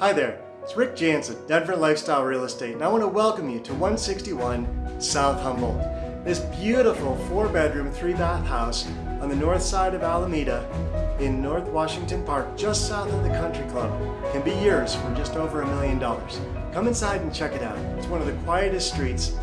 Hi there, it's Rick Jansen, Denver Lifestyle Real Estate, and I want to welcome you to 161 South Humboldt. This beautiful four bedroom, three bath house on the north side of Alameda in North Washington Park, just south of the country club, can be yours for just over a million dollars. Come inside and check it out. It's one of the quietest streets